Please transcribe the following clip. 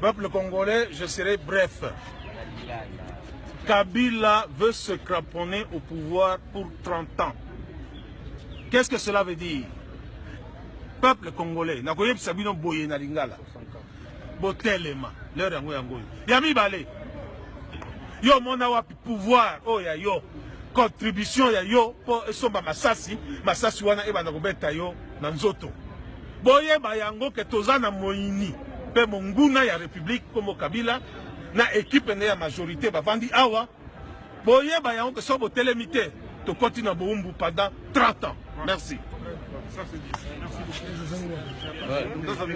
Peuple congolais, je serai bref. Kabila veut se craponner au pouvoir pour 30 ans. Qu'est-ce que cela veut dire? Peuple congolais, nakoyebisa bino boye na lingala. Botelema, leur yango yango. Ya mibale. Yo mona wapi pouvoir oh ya yo. Contribution ya yo po esomba masasi, masasi wana ebanda kobeta yo na nzoto. Boyeba yango ke toza na mpe monguna ya république komo kabila na équipe ne ya majorité bavandi. Awa boyeba yango ke so botelemi te tokoti na bowumbu pendant 30 ans. Merci. Ça, c'est dit. Merci beaucoup.